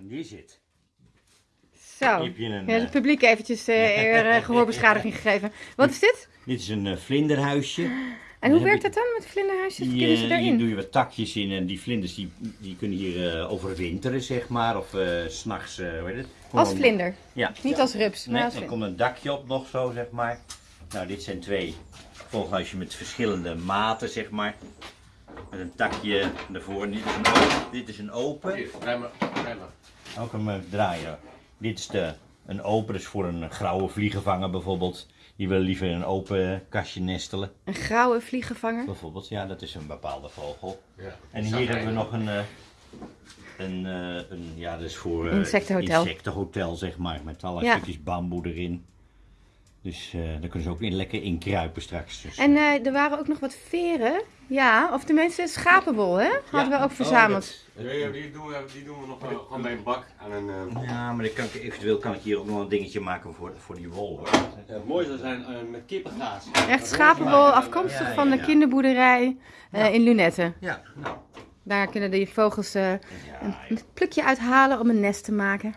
Die zit. Zo. Hier heb je een, Ja, het eh, publiek eventjes eh, gehoorbeschadiging gegeven. Wat is dit? Dit is een vlinderhuisje. En hoe werkt dat dan met vlinderhuisjes? Die, Kunnen ze daarin? hier doe je wat takjes in en die vlinders die, die kunnen hier overwinteren, zeg maar. Of s s'nachts, hoe heet het? Als vlinder. Ja. Niet als rups, maar Nee, als er vlinder. komt een dakje op nog zo, zeg maar. Nou, dit zijn twee vogelhuisjes met verschillende maten, zeg maar. Met een takje ervoor. En Dit is een open. Dit is een open. Hier, draai maar, draai maar. Ook een draaien. Dit is de, een open, dus voor een grauwe vliegenvanger bijvoorbeeld. Die wil liever in een open kastje nestelen. Een grauwe vliegenvanger. Bijvoorbeeld, ja, dat is een bepaalde vogel. Ja. En hier hebben we nog een, eh, een, eh, een ja, dat is voor eh, Insectenhotel. insectenhotel, zeg maar, met alle Ja. stukjes bamboe erin. Dus eh daar kunnen ze ook in, lekker in kruipen straks. Dus, En eh, er waren ook nog wat veren. Ja, of tenminste schapenwol, hè? Hadden we ook verzameld. Ja, ja, die, doen we, die doen we nog wel gewoon bij een bak aan een... eh, ja, maar dan kan ik, eventueel kan ik hier ook nog een dingetje maken voor, voor die wol. Hoor. Ja, het mooie zou zijn eh, met kippengaas. Echt schapenwol, afkomstig Ja, van ja, de kinderboerderij eh, in Lunetten. Ja, nou. Daar kunnen die vogels eh, een plukje uithalen om een nest te maken.